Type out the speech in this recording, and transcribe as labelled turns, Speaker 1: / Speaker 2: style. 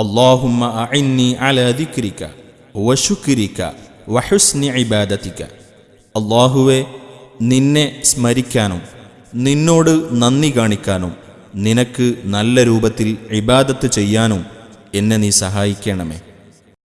Speaker 1: അള്ളാഹുമ്മ അഇന്നി അല ദിക്രിക വശുക്രിക വഹുസ്നി ഇബാദത്തിക അള്ളാഹുവെ നിന്നെ സ്മരിക്കാനും നിന്നോട് നന്ദി കാണിക്കാനും നിനക്ക് നല്ല രൂപത്തിൽ ഇബാദത്ത് ചെയ്യാനും എന്നെ നീ സഹായിക്കണമേ.